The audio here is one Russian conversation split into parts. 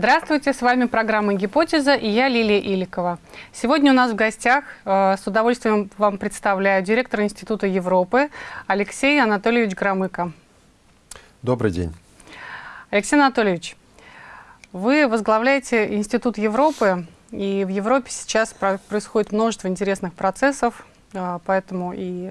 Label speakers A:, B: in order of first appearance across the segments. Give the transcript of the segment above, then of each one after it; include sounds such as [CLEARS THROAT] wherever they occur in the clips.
A: Здравствуйте, с вами программа «Гипотеза» и я Лилия Иликова. Сегодня у нас в гостях, э, с удовольствием вам представляю, директор Института Европы Алексей Анатольевич Громыко.
B: Добрый день.
A: Алексей Анатольевич, вы возглавляете Институт Европы, и в Европе сейчас происходит множество интересных процессов, э, поэтому и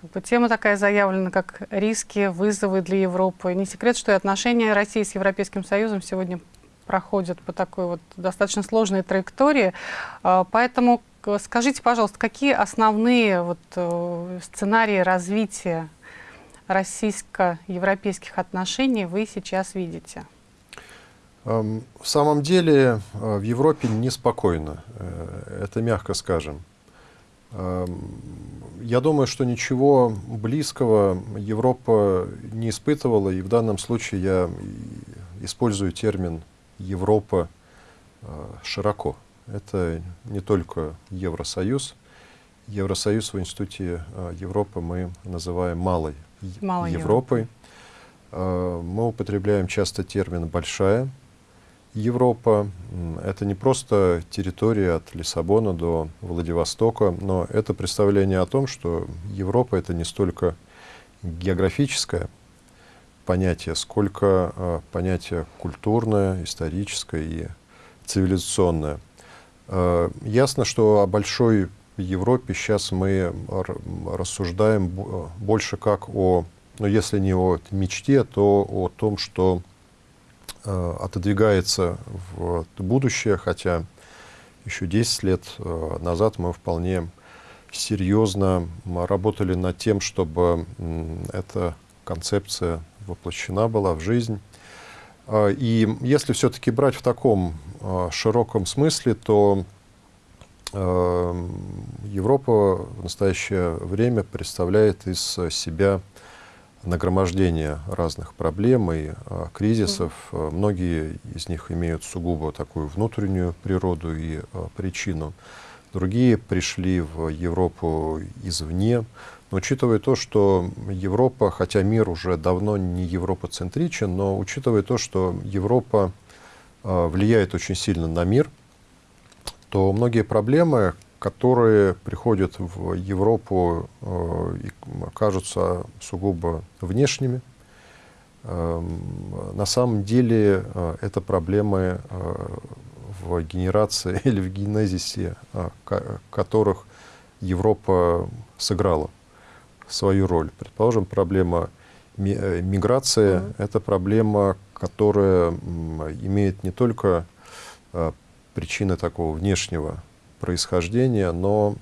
A: как бы, тема такая заявлена, как риски, вызовы для Европы. Не секрет, что и отношения России с Европейским Союзом сегодня проходят по такой вот достаточно сложной траектории. А, поэтому скажите, пожалуйста, какие основные вот э, сценарии развития российско-европейских отношений вы сейчас видите?
B: В самом деле э, в Европе неспокойно, э, это мягко скажем. Я думаю, что ничего близкого Европа не испытывала, и в данном случае я использую термин «Европа» э, широко. Это не только Евросоюз. Евросоюз в Институте э, Европы мы называем малой, малой Европой. Европы. Мы употребляем часто термин «большая», Европа — это не просто территория от Лиссабона до Владивостока, но это представление о том, что Европа — это не столько географическое понятие, сколько э, понятие культурное, историческое и цивилизационное. Э, ясно, что о большой Европе сейчас мы рассуждаем больше как о, ну если не о мечте, то о том, что Э, отодвигается в будущее, хотя еще 10 лет назад мы вполне серьезно работали над тем, чтобы эта концепция воплощена была в жизнь. Э, и если все-таки брать в таком широком смысле, то Европа в настоящее время представляет из себя нагромождение разных проблем и а, кризисов. Mm. Многие из них имеют сугубо такую внутреннюю природу и а, причину. Другие пришли в Европу извне. Учитывая то, что Европа, хотя мир уже давно не европоцентричен, но учитывая то, что Европа а, влияет очень сильно на мир, то многие проблемы, которые приходят в Европу э, и кажутся сугубо внешними. Э, на самом деле э, это проблемы э, в генерации [LAUGHS] или в генезисе, э, которых Европа сыграла свою роль. Предположим, проблема э, миграции mm -hmm. это проблема, которая имеет не только э, причины такого внешнего происхождения, но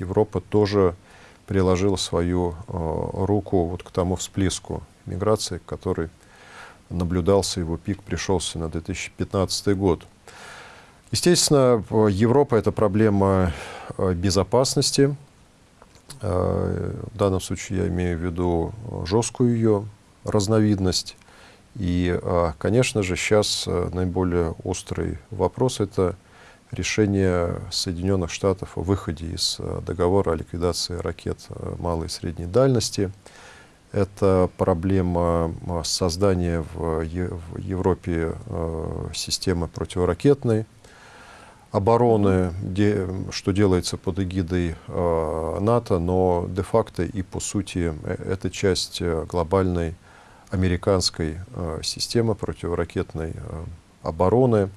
B: Европа тоже приложила свою э, руку вот к тому всплеску миграции, который наблюдался, его пик пришелся на 2015 год. Естественно, Европа — это проблема безопасности. Э, в данном случае я имею в виду жесткую ее разновидность. И, конечно же, сейчас наиболее острый вопрос — это решение Соединенных Штатов о выходе из э, договора о ликвидации ракет э, малой и средней дальности. Это проблема э, создания в Европе системы противоракетной обороны, что делается под эгидой НАТО, но де-факто и по сути это часть глобальной американской системы противоракетной обороны.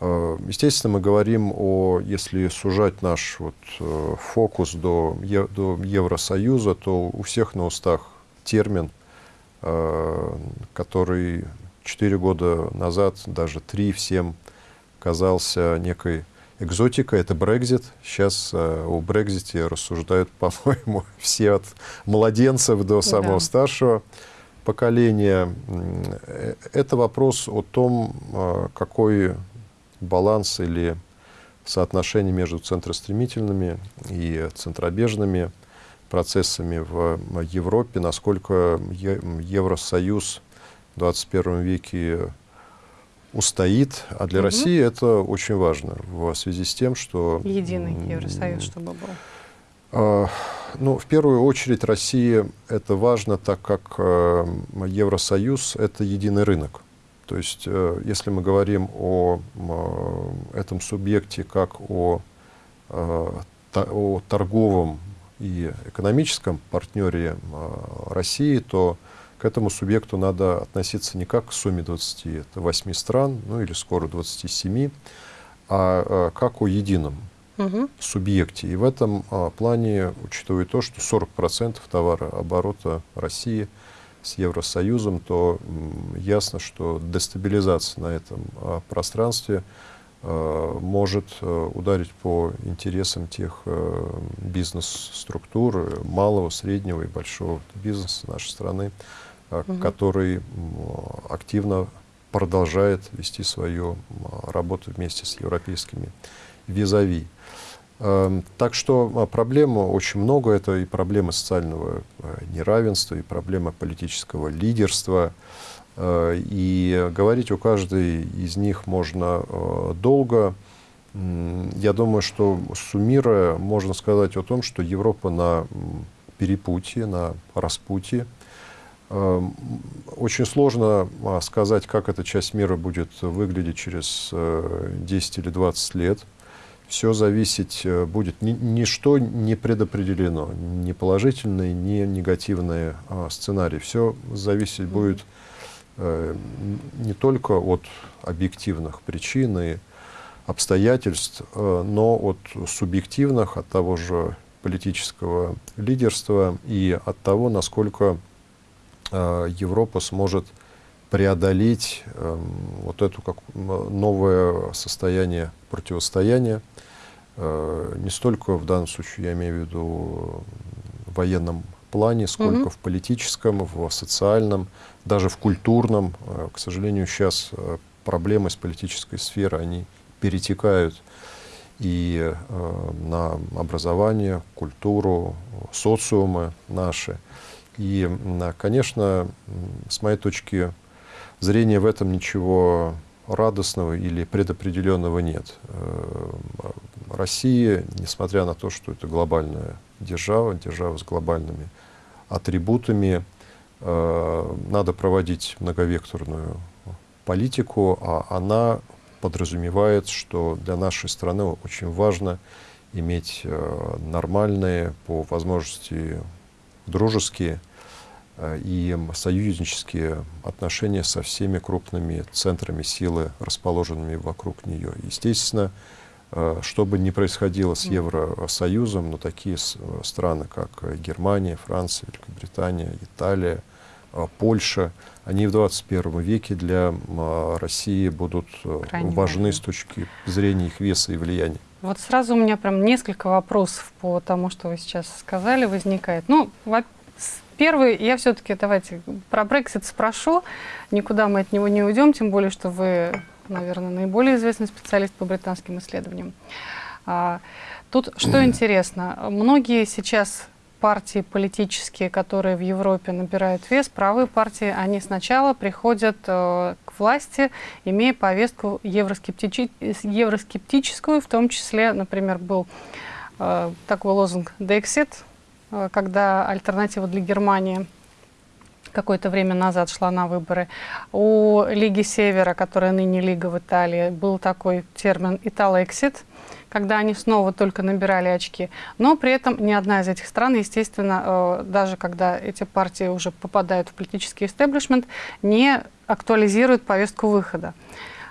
B: Э, естественно, мы говорим о, если сужать наш вот, э, фокус до, до Евросоюза, то у всех на устах термин, э, который четыре года назад, даже три всем казался некой экзотикой, это Брекзит. Сейчас о Брекзите рассуждают, [LAUGHS] по-моему, все от младенцев до самого да. старшего поколения. Это вопрос о том, какой баланс или соотношение между центростремительными и центробежными процессами в Европе, насколько Евросоюз в 21 веке устоит. А для угу. России это очень важно в связи с тем, что...
A: Единый Евросоюз, чтобы был.
B: А, ну, в первую очередь России это важно, так как э, Евросоюз — это единый рынок. То есть, э, если мы говорим о этом субъекте как о, о торговом и экономическом партнере России, то к этому субъекту надо относиться не как к сумме 28 стран, ну или скоро 27, а как о едином угу. субъекте. И в этом а, плане, учитывая то, что 40% товарооборота России с Евросоюзом, то ясно, что дестабилизация на этом а, пространстве а, может а, ударить по интересам тех а, бизнес-структур малого, среднего и большого бизнеса нашей страны, а, угу. который активно продолжает вести свою работу вместе с европейскими визави. Эм, так что а, проблем очень много. Это и проблемы социального э, неравенства, и проблема политического лидерства. Э, и говорить о каждой из них можно э, долго. Я думаю, что суммируя, можно сказать о том, что Европа на перепутье, на распутье. Эм, очень сложно а, сказать, как эта часть мира будет выглядеть через 10 или 20 лет все зависеть э, будет. Ни, ничто не предопределено, ни положительный, ни негативный а, сценарий. Все зависеть будет э, не только от объективных причин и обстоятельств, э, но от субъективных, от того же политического лидерства и от того, насколько э, Европа сможет преодолеть э, вот это как новое состояние противостояния, э, не столько в данном случае, я имею в виду в военном плане, сколько угу. в политическом, в социальном, даже в культурном. Э, к сожалению, сейчас э, проблемы с политической сферы, они перетекают и э, на образование, культуру, социумы наши. И, конечно, с моей точки зрения в этом ничего радостного или предопределенного нет. Э, Россия, несмотря на то, что это глобальная держава, держава с глобальными атрибутами, э, надо проводить многовекторную политику, а она подразумевает, что для нашей страны очень важно иметь э, нормальные, по возможности дружеские Э, и союзнические отношения со всеми крупными центрами силы, расположенными вокруг нее. Естественно, э, что бы ни происходило с Евросоюзом, но такие э, страны, как Германия, Франция, Великобритания, Италия, Польша, они в 21 веке для России будут Крайне важны важно. с точки зрения их веса и влияния.
A: Вот сразу у меня прям несколько вопросов по тому, что вы сейчас сказали, возникает. Ну, Первый, я все-таки, давайте, про Brexit спрошу. Никуда мы от него не уйдем, тем более, что вы, наверное, наиболее известный специалист по британским исследованиям. А, тут что [CLEARS THROAT] интересно, многие сейчас партии политические, которые в Европе набирают вес, правые партии, они сначала приходят э, к власти, имея повестку евроскептичи евроскептическую, в том числе, например, был э, такой лозунг «Dexit», Э, когда альтернатива для Германии какое-то время назад шла на выборы. У Лиги Севера, которая ныне Лига в Италии, был такой термин «италексит», когда они снова только набирали очки. Но при этом ни одна из этих стран, естественно, э, даже когда эти партии уже попадают в политический истеблишмент, не актуализирует повестку выхода.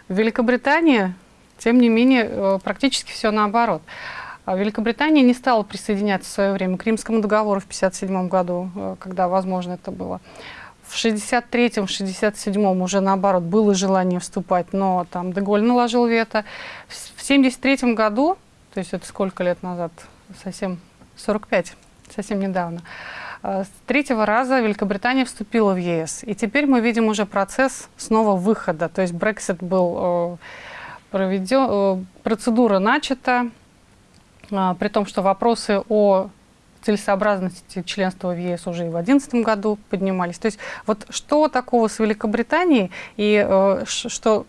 A: В Великобритании, тем не менее, э, практически все наоборот. А Великобритания не стала присоединяться в свое время к Римскому договору в 1957 году, э, когда, возможно, это было. В 63-м, 67-м уже наоборот было желание вступать, но там Деголь наложил вето. В 73 году, то есть это сколько лет назад, совсем 45, совсем недавно, э, с третьего раза Великобритания вступила в ЕС. И теперь мы видим уже процесс снова выхода. То есть Брексит был э, проведен, процедура начата, а, при том, что вопросы о целесообразности членства в ЕС уже и в 2011 году поднимались. То есть вот что такого с Великобританией и э, что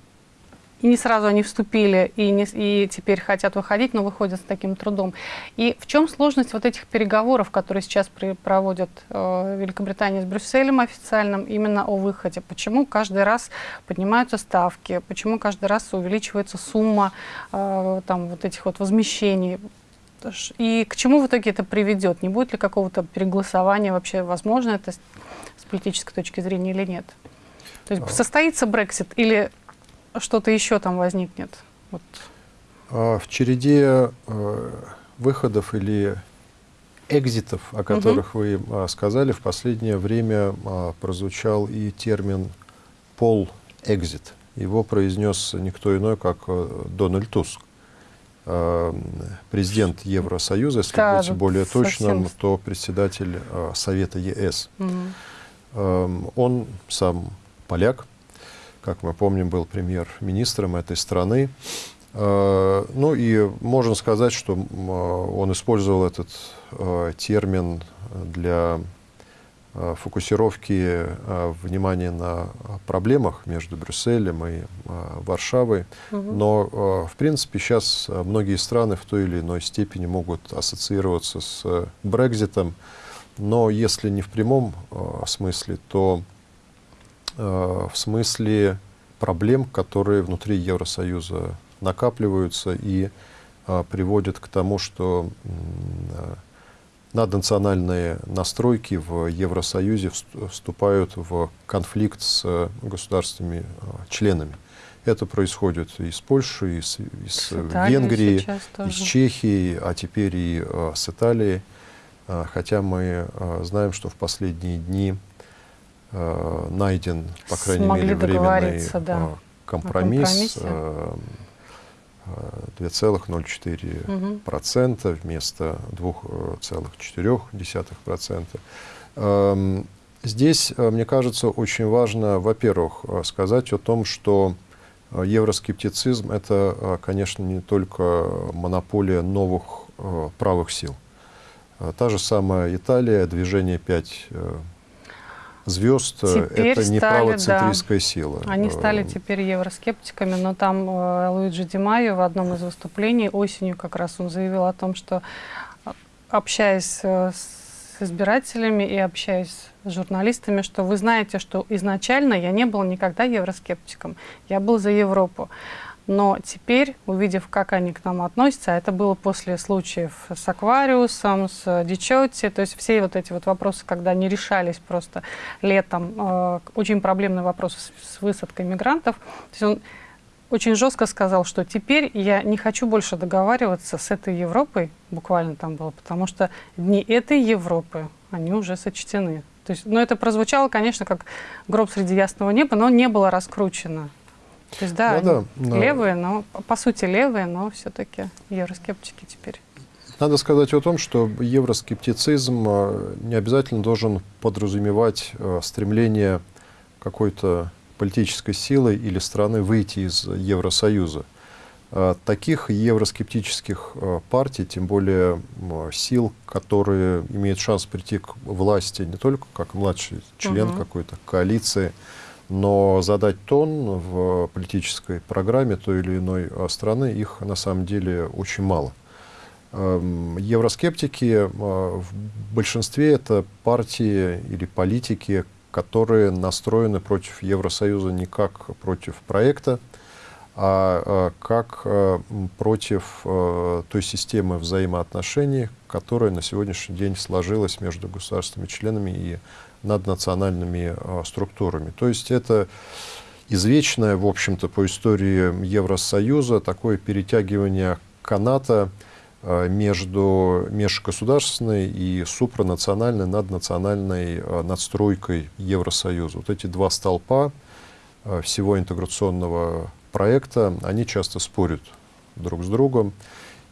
A: и не сразу они вступили, и, не, и теперь хотят выходить, но выходят с таким трудом. И в чем сложность вот этих переговоров, которые сейчас при, проводят э, Великобритания с Брюсселем официальным, именно о выходе? Почему каждый раз поднимаются ставки? Почему каждый раз увеличивается сумма э, там, вот этих вот возмещений? И к чему в итоге это приведет? Не будет ли какого-то переголосования вообще? Возможно это с политической точки зрения или нет? То есть а. состоится Брексит или что-то еще там возникнет? Вот.
B: А, в череде э, выходов или экзитов, о которых угу. вы а, сказали, в последнее время прозвучал и термин «пол экзит». Его произнес никто иной, как э, Дональд Туск, президент Евросоюза, если да, быть более точным, совсем... то председатель Совета ЕС. Угу. Он сам поляк, как мы помним, был премьер-министром этой страны. Э, ну и можно сказать, что он использовал этот э, термин для э, фокусировки внимания на проблемах между Брюсселем и Варшавой. Угу. Но, в принципе, сейчас многие страны в той или иной степени могут ассоциироваться с Брекзитом. Но если не в прямом смысле, то Э, в смысле проблем, которые внутри Евросоюза накапливаются и э, приводят к тому, что э, наднациональные настройки в Евросоюзе вступают в конфликт с государственными членами. Это происходит из Польши, из, из Венгрии, из Чехии, а теперь и с Италией. Хотя мы знаем, что в последние дни э, найден, по крайней
A: Смогли
B: мере, временный
A: да,
B: э, компромисс. Э, 2,04% угу. вместо 2,4%. Эм, здесь, э, мне кажется, очень важно, во-первых, э, сказать о том, что евроскептицизм – это, конечно, не только монополия новых правых сил. Та же самая Италия, движение 5 звезд э, теперь это не стали, правоцентристская да, сила.
A: Они э, стали теперь евроскептиками, но там э, Луиджи Димайо в одном из выступлений осенью как раз он заявил о том, что общаясь с избирателями и общаясь с журналистами, что вы знаете, что изначально я не был никогда евроскептиком, я был за Европу. Но теперь, увидев, как они к нам относятся, а это было после случаев с Аквариусом, с Дичотти, то есть все вот эти вот вопросы, когда не решались просто летом, э, очень проблемные вопросы с, с высадкой мигрантов, то есть он очень жестко сказал, что теперь я не хочу больше договариваться с этой Европой, буквально там было, потому что дни этой Европы, они уже сочтены. То есть, ну, это прозвучало, конечно, как гроб среди ясного неба, но не было раскручено. То есть, да, да, да, левые, но по сути левые, но все-таки евроскептики теперь.
B: Надо сказать о том, что евроскептицизм э, не обязательно должен подразумевать э, стремление какой-то политической силы или страны выйти из Евросоюза. Э, таких евроскептических партий, тем более сил, которые имеют шанс прийти к власти не только как младший член угу. какой-то коалиции, но задать тон в политической программе той или иной а, страны, их на самом деле очень мало. Эм, евроскептики а, в большинстве это партии или политики, которые настроены против Евросоюза не как против проекта, а, а как против той системы взаимоотношений, которая на сегодняшний день сложилась между государствами-членами и над национальными э, структурами. То есть это извечное, в общем-то, по истории Евросоюза такое перетягивание каната э, между межгосударственной и супранациональной, наднациональной э, надстройкой Евросоюза. Вот эти два столпа всего интеграционного проекта, они часто спорят друг с другом.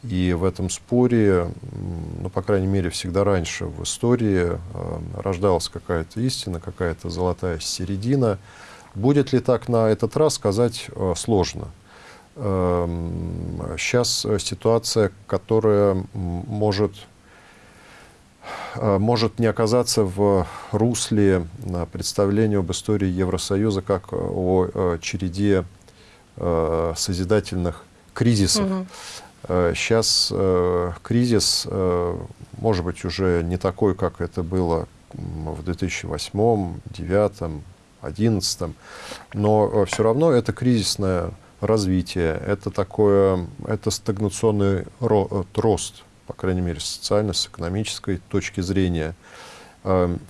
B: И в этом споре, ну, по крайней мере, всегда раньше в истории э, рождалась какая-то истина, какая-то золотая середина. Будет ли так на этот раз, сказать э, сложно. Э, сейчас ситуация, которая может, э, может не оказаться в русле представления об истории Евросоюза как о череде э, созидательных кризисов. Угу. Сейчас кризис, может быть, уже не такой, как это было в 2008, 2009, 2011, но все равно это кризисное развитие, это такое, это стагнационный рост, по крайней мере, социально, с экономической точки зрения.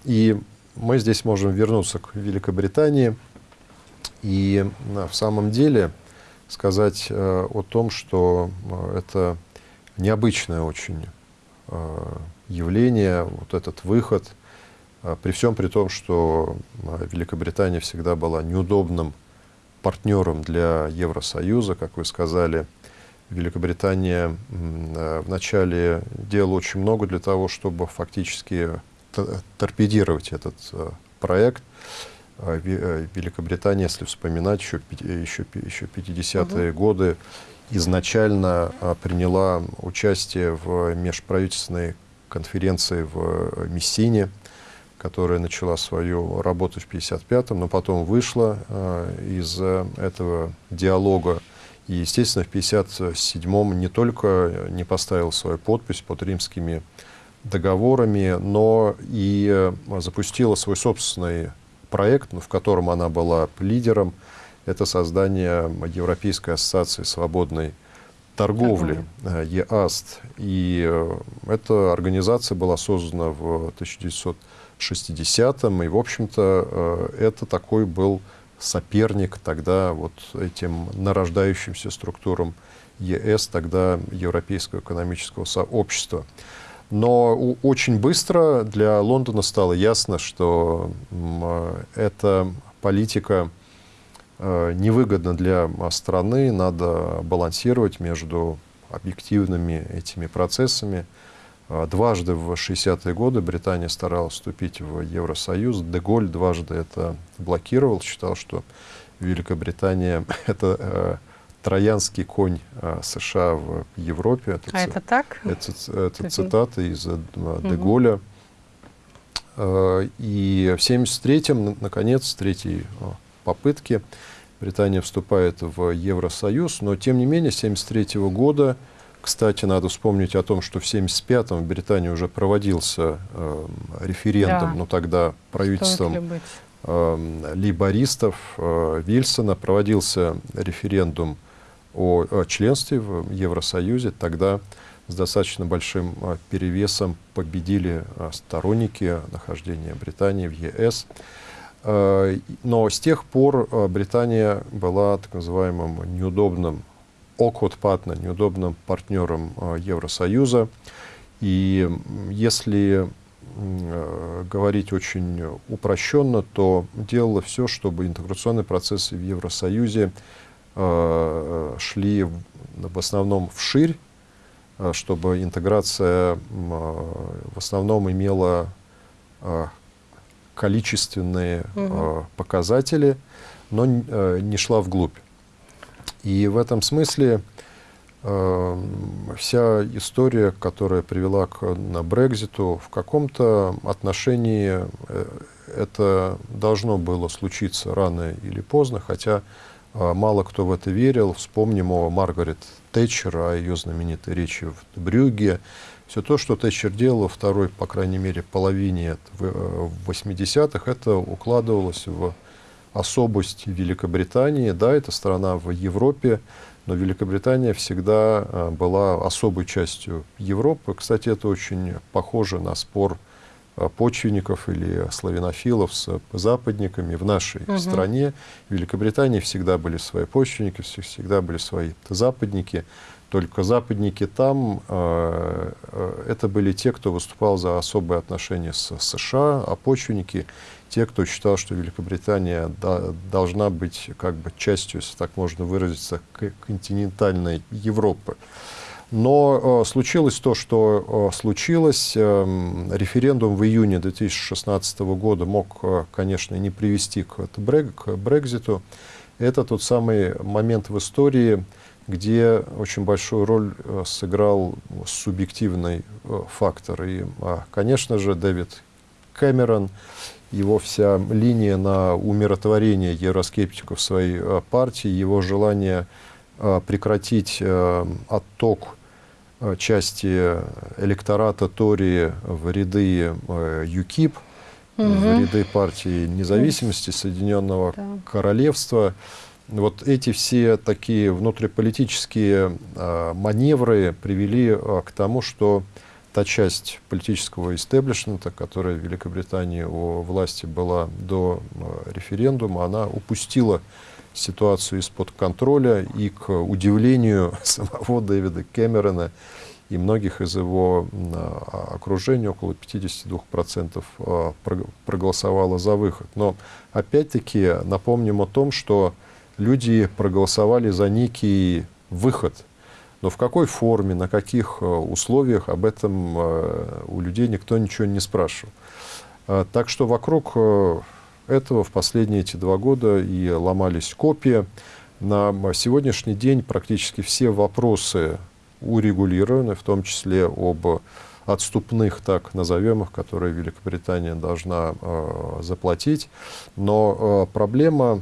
B: И мы здесь можем вернуться к Великобритании и в самом деле сказать э, о том, что э, это необычное очень э, явление, вот этот выход, при всем при том, что Великобритания всегда была неудобным партнером для Евросоюза, как вы сказали. Великобритания вначале делала очень много для того, чтобы фактически торпедировать этот проект. А, э, Великобритания, если вспоминать, еще, еще, еще 50-е угу. годы изначально а, приняла участие в межправительственной конференции в э, Мессине, которая начала свою работу в 55-м, но потом вышла э, из этого диалога. И, естественно, в 57-м не только не поставил свою подпись под римскими договорами, но и запустила свой собственный проект, в котором она была лидером, это создание Европейской ассоциации свободной торговли, э, ЕАСТ. И э, эта организация была создана в 1960-м, и, в общем-то, э, это такой был соперник тогда вот этим нарождающимся структурам ЕС, тогда Европейского экономического сообщества. Но очень быстро для Лондона стало ясно, что эта политика э, невыгодна для страны, надо балансировать между объективными этими процессами. Э, дважды в 60-е годы Британия старалась вступить в Евросоюз. Деголь дважды это блокировал, считал, что Великобритания — [LAUGHS] это э, троянский конь а, США в Европе.
A: Это, а это так?
B: Это, это цитата из э, Деголя. Угу. И в 1973-м, наконец, третьей а, попытки, Британия вступает в Евросоюз, но тем не менее, с 1973 -го года, кстати, надо вспомнить о том, что в 1975-м в Британии уже проводился э, референдум, да. но тогда правительством э, лейбористов э, Вильсона проводился референдум о, о членстве в Евросоюзе, тогда с достаточно большим а, перевесом победили а, сторонники нахождения Британии в ЕС. А, но с тех пор Британия была так называемым неудобным partner, неудобным партнером Евросоюза. И если говорить очень упрощенно, то делала все, чтобы интеграционные процессы в Евросоюзе шли в основном вширь, э, чтобы интеграция э, в основном имела количественные угу. показатели, но не шла вглубь. И в этом смысле вся история, которая привела к на Брекзиту, в каком-то отношении это должно было случиться рано или поздно, хотя мало кто в это верил. Вспомним о Маргарет Тэтчер, о ее знаменитой речи в Брюгге. Все то, что Тэтчер делала второй, по крайней мере, половине 80-х, э, это укладывалось в особость Великобритании. Да, это страна в Европе, но Великобритания всегда э, была особой частью Европы. Кстати, это очень похоже на спор почвенников или славянофилов с западниками в нашей угу. стране. В Великобритании всегда были свои почвенники, всегда были свои западники. Только западники там, э, э, это были те, кто выступал за особые отношения с США, а почвенники те, кто считал, что Великобритания да, должна быть как бы частью, если так можно выразиться, континентальной Европы. Но э, случилось то, что э, случилось. Э, референдум в июне 2016 года мог, э, конечно, не привести к, к Брекзиту. Это тот самый момент в истории, где очень большую роль сыграл субъективный фактор. И, э, конечно же, Дэвид Кэмерон, его вся линия на умиротворение евроскептиков своей партии, его желание прекратить отток части электората Тори в ряды ЮКИП, угу. в ряды партии независимости Соединенного да. Королевства. Вот эти все такие внутриполитические маневры привели к тому, что та часть политического истеблишмента, которая в Великобритании у власти была до э, референдума, она упустила ситуацию из-под контроля и, к удивлению [LAUGHS] самого Дэвида Кэмерона и многих из его окружения, около 52% э, проголосовало за выход. Но опять-таки напомним о том, что люди проголосовали за некий выход – но в какой форме, на каких э, условиях, об этом у людей никто ничего не спрашивал. А, так что вокруг этого в последние эти два года и ломались копии. На сегодняшний день практически все вопросы урегулированы, в том числе об отступных, так назовем их, которые Великобритания должна э, заплатить. Но э, проблема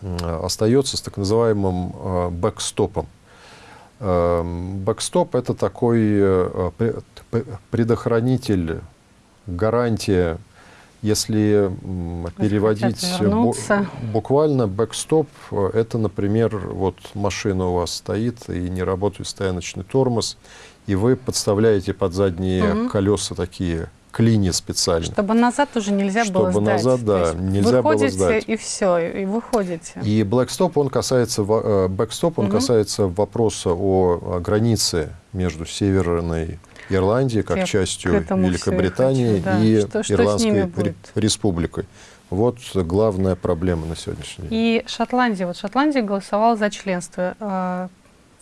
B: э, остается с так называемым э, бэкстопом. Эм, бэкстоп – это такой э, предохранитель, гарантия, если переводить буквально бэкстоп, э, это, например, вот машина у вас стоит и не работает стояночный тормоз, и вы подставляете под задние угу. колеса такие клини специально.
A: Чтобы назад уже нельзя
B: Чтобы
A: было
B: сдать. назад, да, нельзя было сдать.
A: и все, и выходите.
B: И блэкстоп, он касается, э, бэкстоп, он угу. касается вопроса о границе между Северной Ирландией, как Я частью Великобритании, хочу, да. и что, что Ирландской республикой. Вот главная проблема на сегодняшний день.
A: И Шотландия. Вот Шотландия голосовала за членство. А,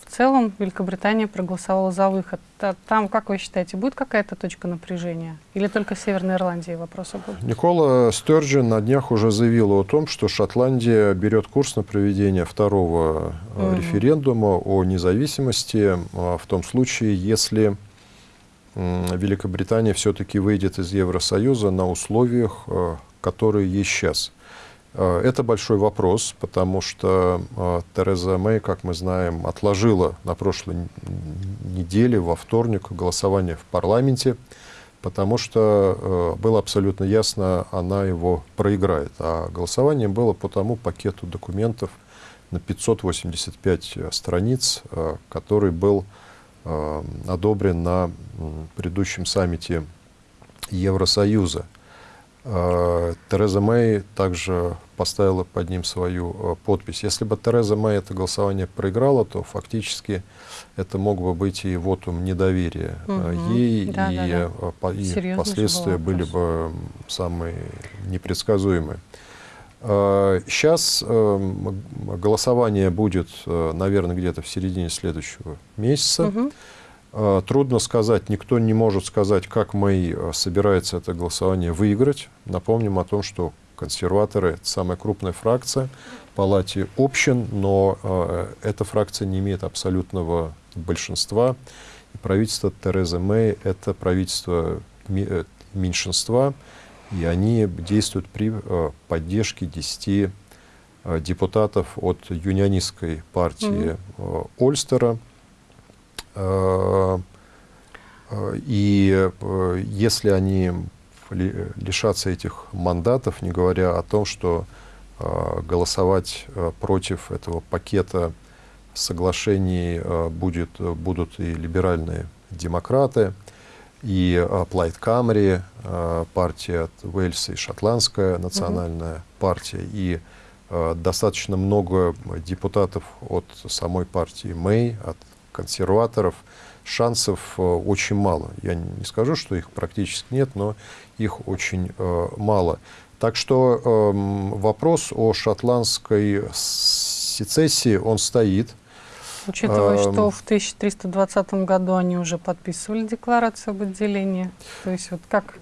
A: в целом Великобритания проголосовала за выход. Там, как вы считаете, будет какая-то точка напряжения? Или только в Северной Ирландии вопросы будут?
B: Никола Стерджин на днях уже заявил о том, что Шотландия берет курс на проведение второго угу. референдума о независимости а, в том случае, если Великобритания все-таки выйдет из Евросоюза на условиях, а, которые есть сейчас. Э, это большой вопрос, потому что э, Тереза Мэй, как мы знаем, отложила на прошлой неделе, во вторник, голосование в парламенте, потому что э, было абсолютно ясно, она его проиграет. А голосование было по тому пакету документов на 585 страниц, который был одобрен на предыдущем саммите Евросоюза. Тереза Мэй также поставила под ним свою э, подпись. Если бы Тереза Мэй это голосование проиграла, то фактически это мог бы быть и вотум недоверия угу. ей, да, и, да, да. Э, и последствия были бы самые непредсказуемые. Сейчас голосование будет, наверное, где-то в середине следующего месяца. Угу. Трудно сказать, никто не может сказать, как Мэй собирается это голосование выиграть. Напомним о том, что консерваторы – это самая крупная фракция в палате общин, но э, эта фракция не имеет абсолютного большинства. И правительство Терезы Мэй – это правительство э, меньшинства, и они действуют при э, поддержке 10 э, депутатов от юнионистской партии mm -hmm. э, Ольстера. И если они лишаться этих мандатов, не говоря о том, что голосовать против этого пакета соглашений будет, будут и либеральные демократы, и э, Плайт Камри, э, партия от Уэльса и Шотландская национальная mm -hmm. партия, и э, достаточно много депутатов от самой партии Мэй, от консерваторов, шансов очень мало. Я не скажу, что их практически нет, но их очень мало. Так что эм, вопрос о шотландской сецессии, он стоит.
A: Учитывая, что в 1320 году они уже подписывали декларацию об отделении, то есть вот как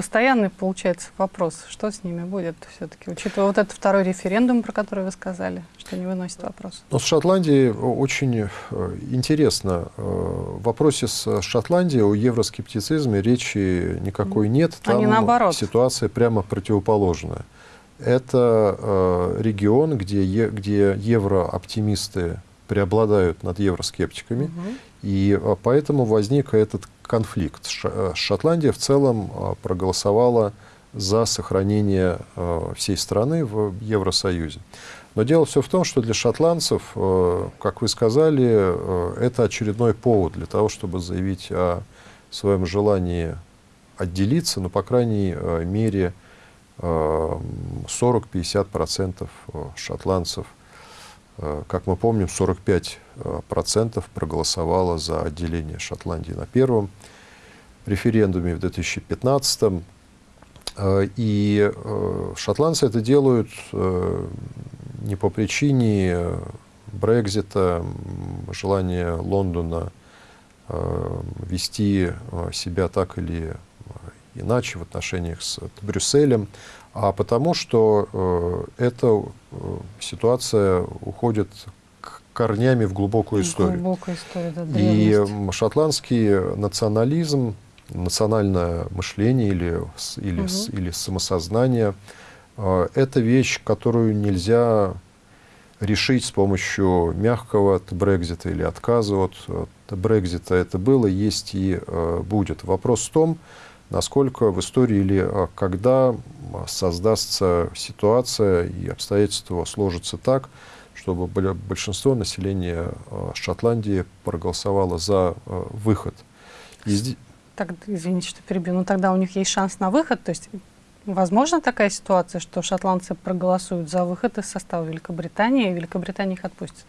A: постоянный получается вопрос, что с ними будет все-таки, учитывая вот этот второй референдум, про который вы сказали, что не выносит вопрос.
B: Но с Шотландией очень э, интересно. Э, в вопросе с Шотландией о евроскептицизме речи никакой нет.
A: Там Они наоборот.
B: ситуация прямо противоположная. Это э, регион, где, где еврооптимисты преобладают над евроскептиками, угу. и поэтому возник этот конфликт. Э, Шотландия в целом э, проголосовала за сохранение э, всей страны в Евросоюзе. Но дело все в том, что для шотландцев, как вы сказали, это очередной повод для того, чтобы заявить о своем желании отделиться, ну, по крайней мере, 40-50% шотландцев, как мы помним, 45% проголосовало за отделение Шотландии на первом референдуме в 2015 э, и э, шотландцы это делают э, не по причине Брекзита, желания Лондона вести себя так или иначе в отношениях с Брюсселем, а потому что эта ситуация уходит корнями в глубокую историю.
A: Глубокая история да,
B: и шотландский национализм национальное мышление или, или, угу. или самосознание э, – это вещь, которую нельзя решить с помощью мягкого Брекзита или отказа от Брекзита. Это было, есть и э, будет. Вопрос в том, насколько в истории или э, когда создастся ситуация и обстоятельства сложатся так, чтобы большинство населения Шотландии проголосовало за выход.
A: И так, извините, что перебью, но тогда у них есть шанс на выход, то есть возможно такая ситуация, что шотландцы проголосуют за выход из состава Великобритании, и Великобритания их отпустит?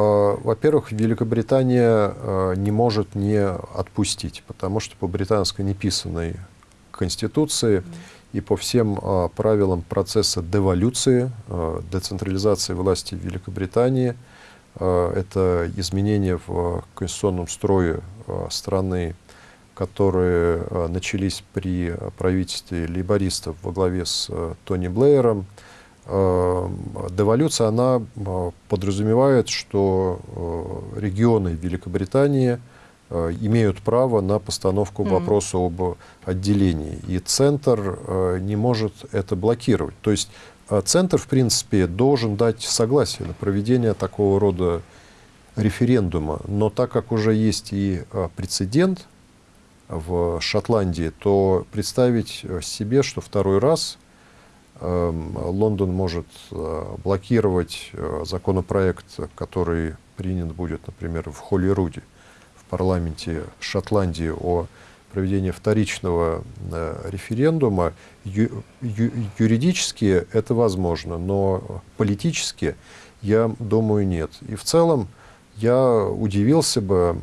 B: А, во-первых, Великобритания а, не может не отпустить, потому что по британской неписанной конституции и по всем а, правилам процесса деволюции, децентрализации власти в Великобритании, это изменения в конституционном строе страны которые э, начались при правительстве лейбористов во главе с э, Тони Блэером, э, деволюция, она подразумевает, что регионы Великобритании имеют право на постановку вопроса об отделении. И Центр не может это блокировать. То есть Центр, в принципе, должен дать согласие на проведение такого рода референдума. Но так как уже есть и прецедент, в Шотландии, то представить себе, что второй раз эм, Лондон может э, блокировать э, законопроект, который принят будет, например, в Холлируде, в парламенте Шотландии о проведении вторичного э, референдума. Ю, ю, юридически это возможно, но политически, я думаю, нет. И в целом, я удивился бы,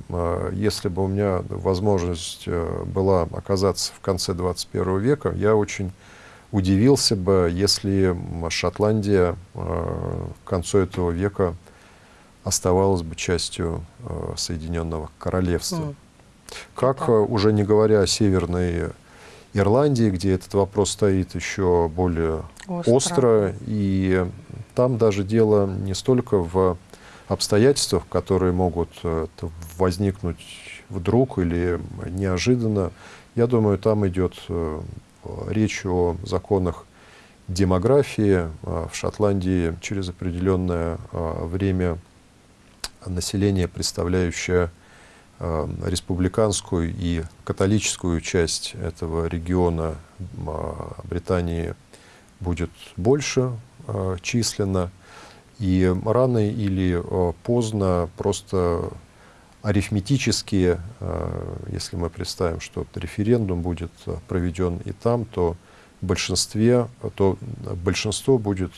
B: если бы у меня возможность была оказаться в конце 21 века, я очень удивился бы, если Шотландия э, к концу этого века оставалась бы частью Соединенного Королевства. Mm. Как, уже не говоря о Северной Ирландии, где этот вопрос стоит еще более остро, остро и там даже дело не столько в обстоятельствах, которые могут э, возникнуть вдруг или неожиданно. Я думаю, там идет э, речь о законах демографии. А в Шотландии через определенное а, время население, представляющее а, республиканскую и католическую часть этого региона Британии, будет больше численно. И рано или поздно просто арифметически, э, если мы представим, что референдум будет э, проведен и там, то большинстве, то большинство будет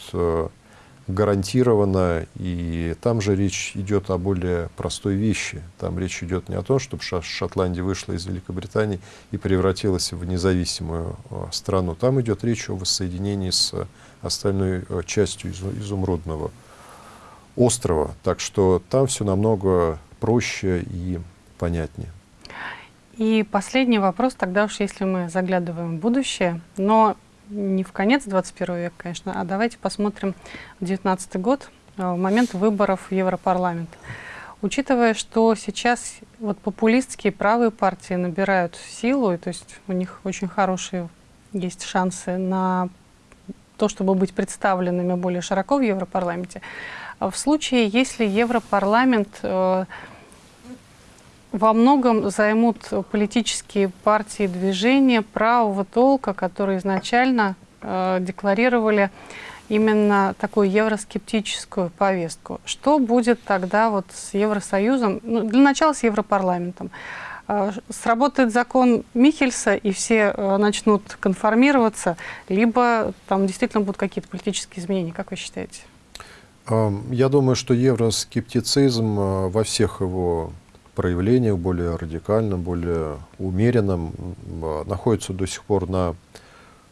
B: гарантировано, и там же речь идет о более простой вещи. Там речь идет не о том, чтобы Шотландия вышла из Великобритании и превратилась в независимую страну. Там идет речь о воссоединении с остальной частью изумрудного острова. Так что там все намного проще и понятнее.
A: И последний вопрос, тогда уж если мы заглядываем в будущее, но не в конец 21 века, конечно, а давайте посмотрим 19 год, э, в момент выборов в Европарламент. Учитывая, что сейчас вот популистские правые партии набирают силу, и, то есть у них очень хорошие есть шансы на то, чтобы быть представленными более широко в Европарламенте. В случае, если Европарламент э, во многом займут политические партии движения правого толка, которые изначально э, декларировали именно такую евроскептическую повестку. Что будет тогда вот с Евросоюзом, ну, для начала с Европарламентом? Э, сработает закон Михельса, и все э, начнут конформироваться, либо там действительно будут какие-то политические изменения, как вы считаете?
B: Я думаю, что евроскептицизм э, во всех его проявлениях, более радикальном, более умеренном, находится до сих пор на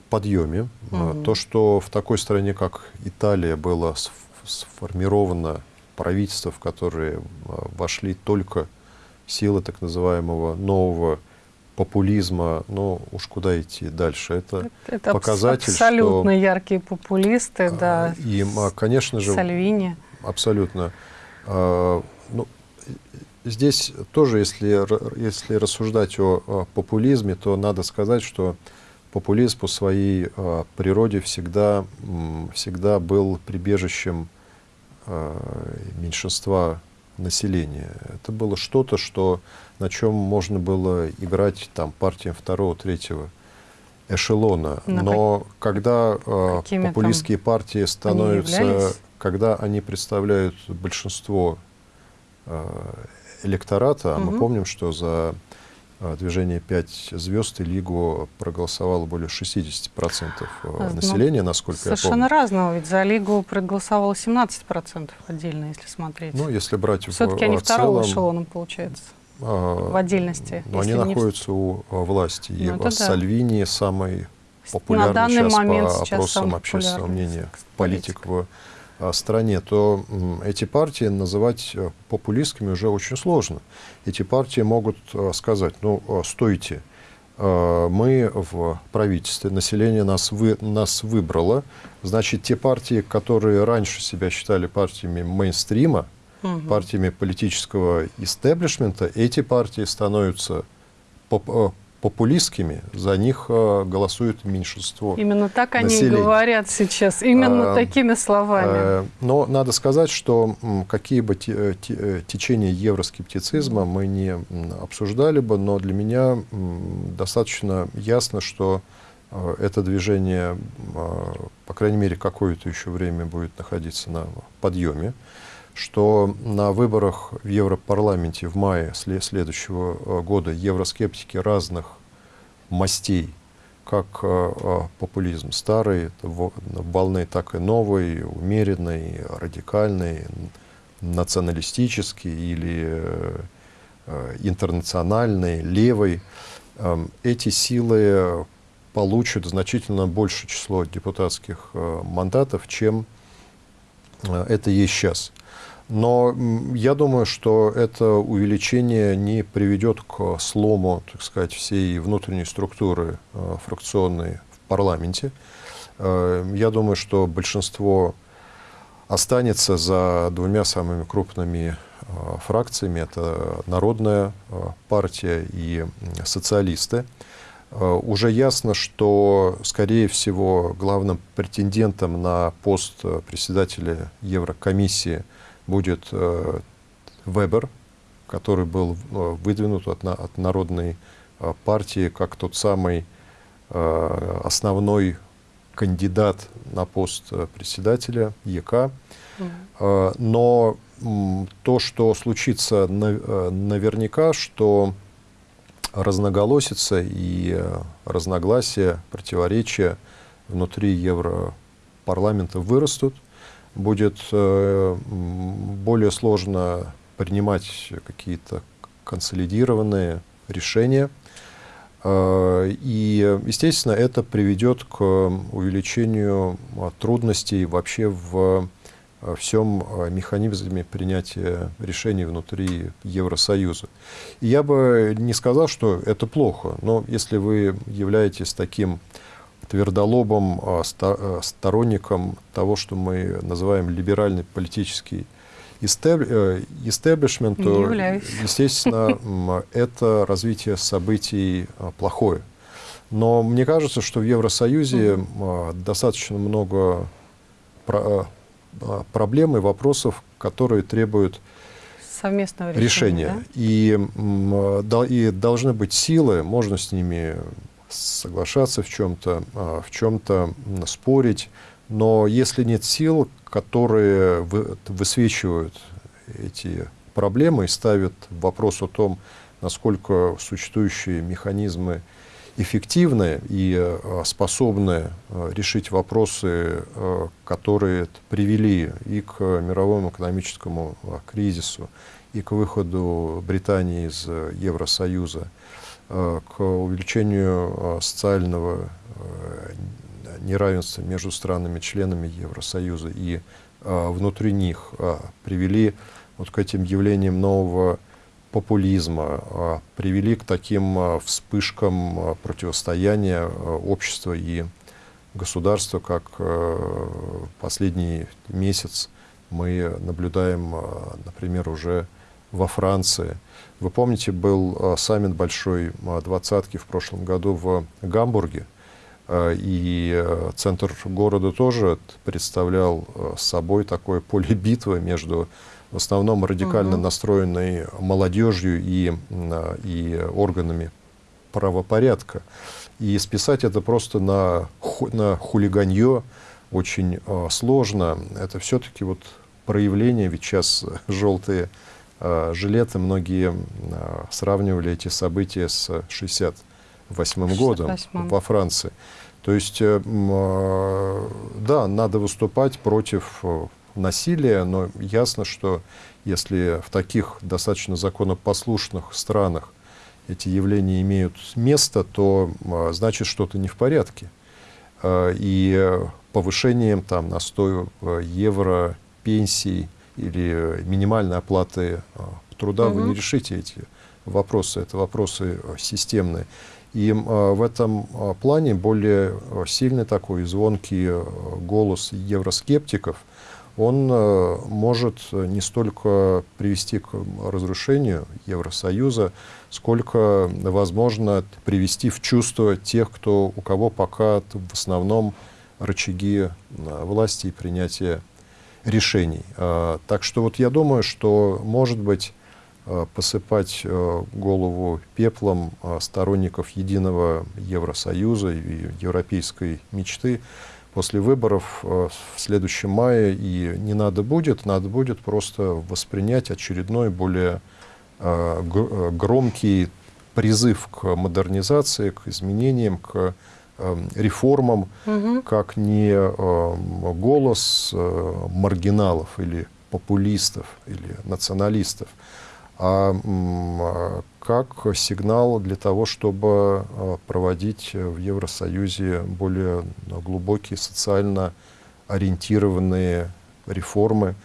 B: подъеме. Угу. То, что в такой стране, как Италия, было сформировано правительство, в которое вошли только силы так называемого нового популизма, ну уж куда идти дальше. Это, это показатель,
A: абсолютно что, яркие популисты, а, да.
B: И, конечно же,
A: Сальвини.
B: Абсолютно. А, ну, здесь тоже, если, если рассуждать о, о популизме, то надо сказать, что популизм по своей а, природе всегда, всегда был прибежищем меньшинства населения. Это было что-то, что, на чем можно было играть там, партиям второго, третьего эшелона. Но, Но как, когда э, популистские партии становятся, они когда они представляют большинство э, электората, угу. мы помним, что за э, движение «Пять звезд» и Лигу проголосовало более 60% а, населения, насколько
A: Совершенно я помню. разного, ведь за Лигу проголосовало 17% отдельно, если смотреть.
B: Ну, если брать
A: Все-таки они второго эшелоном, получается, а, в отдельности.
B: Но они находятся не... у власти. И ну, Сальвини да. самый популярный сейчас по опросам общественного мнения политик в стране, то эти партии называть э, популистскими уже очень сложно. Эти партии могут э, сказать, ну, э, стойте, мы в правительстве, население нас, вы, нас выбрало, значит, те партии, которые раньше себя считали партиями мейнстрима, угу. партиями политического истеблишмента, эти партии становятся популистскими, за них э, голосует меньшинство
A: Именно так населения. они говорят сейчас, именно а, такими словами. А,
B: но надо сказать, что какие бы э, течения евроскептицизма мы не обсуждали бы, но для меня достаточно ясно, что это движение, по крайней мере, какое-то еще время будет находиться на подъеме что на выборах в Европарламенте в мае следующего э, года евроскептики разных мастей, как э, э, популизм старый, волны, так и новый, умеренный, радикальный, националистический или интернациональный, левый, эм, эти силы получат значительно большее число депутатских мандатов, чем это есть сейчас. Но я думаю, что это увеличение не приведет к слому, так сказать, всей внутренней структуры э, фракционной в парламенте. Э, я думаю, что большинство останется за двумя самыми крупными э, фракциями. Это Народная партия и социалисты. Уже ясно, что, скорее всего, главным претендентом на пост председателя Еврокомиссии – будет э, Вебер, который был э, выдвинут от, от Народной э, партии как тот самый основной кандидат на пост председателя ЕК. Mm. Но то, что случится наверняка, что разноголосица и разногласия, противоречия внутри Европарламента вырастут, будет э, более сложно принимать какие-то консолидированные решения. Э, и, естественно, это приведет к увеличению трудностей вообще в всем механизме принятия решений внутри Евросоюза. И я бы не сказал, что это плохо, но если вы являетесь таким твердолобым сторонником того, что мы называем либеральный политический истеблишмент, то, естественно, [LAUGHS] это развитие событий плохое. Но мне кажется, что в Евросоюзе достаточно много а, проблем и вопросов, которые требуют
A: совместного решения.
B: решения. Да? И, и должны быть силы, можно с ними соглашаться в чем-то, а, в чем-то спорить, но если нет сил, которые высвечивают эти проблемы и ставят вопрос о том, насколько существующие механизмы эффективны и э, способны э, решить вопросы, которые привели и к мировому экономическому кризису, и к выходу Британии из Евросоюза, к увеличению социального неравенства между странами-членами Евросоюза и внутри них привели вот к этим явлениям нового популизма привели к таким вспышкам противостояния общества и государства, как последний месяц мы наблюдаем, например, уже во Франции. Вы помните, был саммит большой двадцатки в прошлом году в Гамбурге, и центр города тоже представлял собой такое поле битвы между в основном радикально угу. настроенной молодежью и, и органами правопорядка. И списать это просто на, на хулиганье очень э, сложно. Это все-таки вот проявление, ведь сейчас желтые э, жилеты, многие э, сравнивали эти события с 68 годом во Франции. То есть, э, э, да, надо выступать против насилия, но ясно, что если в таких достаточно законопослушных странах эти явления имеют место, то значит что-то не в порядке. И повышением там, на 100 а, евро пенсий или минимальной оплаты труда угу. вы не решите эти вопросы. Это вопросы системные. И в этом плане более сильный такой звонкий голос евроскептиков – он э, может не столько привести к разрушению Евросоюза, сколько, возможно, привести в чувство тех, кто, у кого пока в основном рычаги э, власти и принятия решений. Э, так что вот я думаю, что, может быть, посыпать голову пеплом сторонников единого Евросоюза и европейской мечты – после выборов в следующем мае и не надо будет, надо будет просто воспринять очередной более громкий призыв к модернизации, к изменениям, к реформам, угу. как не голос маргиналов или популистов или националистов, а, а как сигнал для того, чтобы а, проводить в Евросоюзе более глубокие социально ориентированные реформы,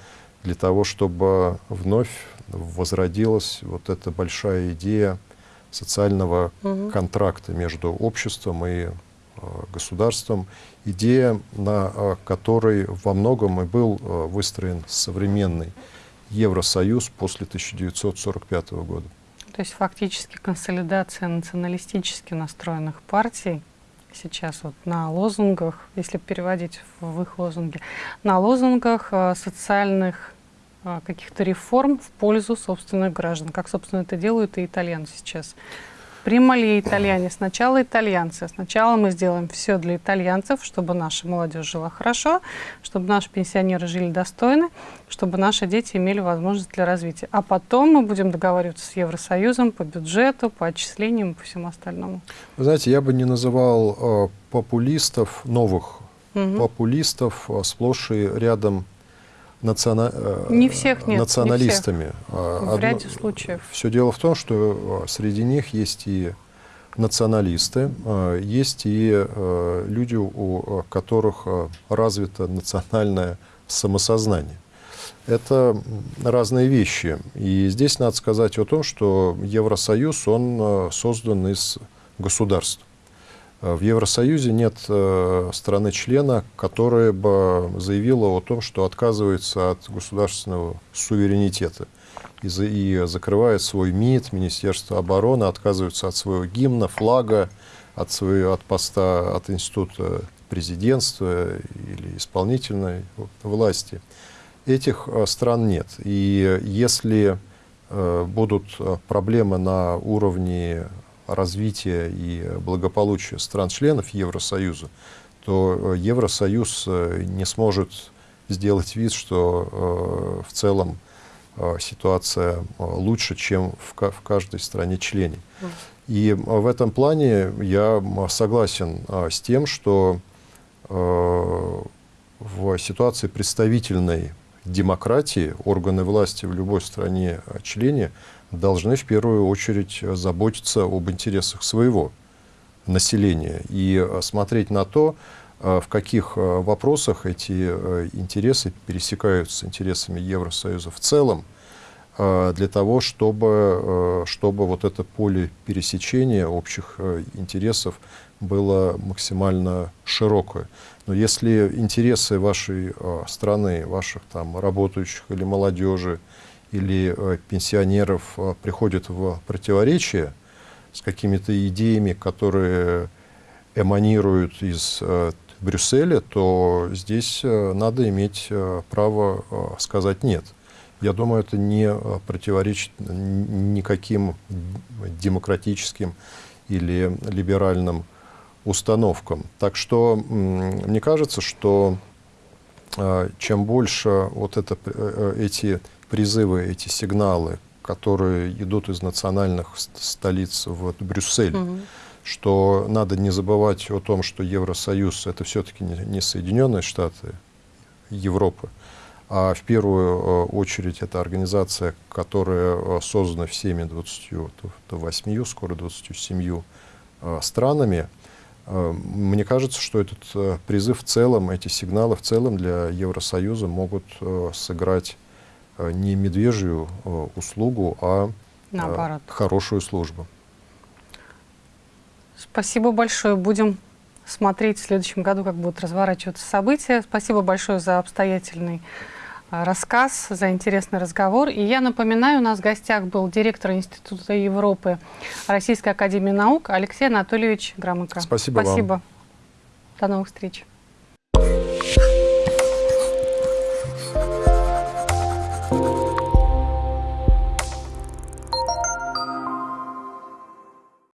B: для того, чтобы вновь возродилась вот эта большая идея социального угу. контракта между обществом и государством, идея, на которой во многом и был выстроен современный Евросоюз после 1945 года.
A: То есть фактически консолидация националистически настроенных партий сейчас вот на лозунгах, если переводить в их лозунги, на лозунгах э, социальных э, каких-то реформ в пользу собственных граждан, как, собственно, это делают и итальянцы сейчас. Примали итальяне. Сначала итальянцы. Сначала мы сделаем все для итальянцев, чтобы наша молодежь жила хорошо, чтобы наши пенсионеры жили достойно, чтобы наши дети имели возможность для развития. А потом мы будем договариваться с Евросоюзом по бюджету, по отчислениям и по всему остальному.
B: Вы знаете, я бы не называл э, популистов, новых угу. популистов, э, сплошь и рядом национа...
A: Э, не всех нет,
B: националистами. Не всех.
A: В ряде случаев.
B: Все дело в том, что э, среди них есть и националисты, э, есть и люди, у которых развито национальное самосознание. это разные вещи. И здесь надо сказать о том, что Евросоюз, он создан из государств. В Евросоюзе нет страны-члена, которая бы заявила о том, что отказывается от государственного суверенитета и, за, и закрывает свой МИД, Министерство обороны, отказывается от своего гимна, флага, от, своего, от поста, от института президентства или исполнительной власти. Этих э, стран нет. И если э, будут э, проблемы на уровне развития и благополучия стран-членов Евросоюза, то Евросоюз не сможет сделать вид, что в целом Э, ситуация э, лучше, чем в каждой стране-члене. И в этом плане я согласен э, с тем, что в ситуации представительной демократии органы власти в любой стране-члене должны в первую очередь заботиться об интересах своего населения и смотреть на то, а в каких вопросах эти интересы пересекаются с интересами Евросоюза в целом, для того, чтобы, чтобы вот это поле пересечения общих интересов было максимально широкое. Но если интересы вашей страны, ваших там работающих или молодежи, или пенсионеров приходят в противоречие с какими-то идеями, которые эманируют из Брюсселе, то здесь э, надо иметь э, право э, сказать «нет». Я думаю, это не противоречит никаким демократическим или либеральным установкам. Так что мне кажется, что чем больше вот это, эти призывы, эти сигналы, которые идут из национальных столиц в Брюссель, угу что надо не забывать о том, что Евросоюз это все-таки не Соединенные Штаты Европы, а в первую э, очередь это организация, которая э, создана всеми 28, скоро 27 э, странами. Мне кажется, что этот призыв в целом, эти сигналы в целом для Евросоюза могут сыграть не медвежью услугу, а Наоборот. хорошую службу.
A: Спасибо большое. Будем смотреть в следующем году, как будут разворачиваться события. Спасибо большое за обстоятельный рассказ, за интересный разговор. И я напоминаю, у нас в гостях был директор Института Европы Российской Академии Наук Алексей Анатольевич Громыко.
B: Спасибо,
A: Спасибо. Вам. До новых встреч.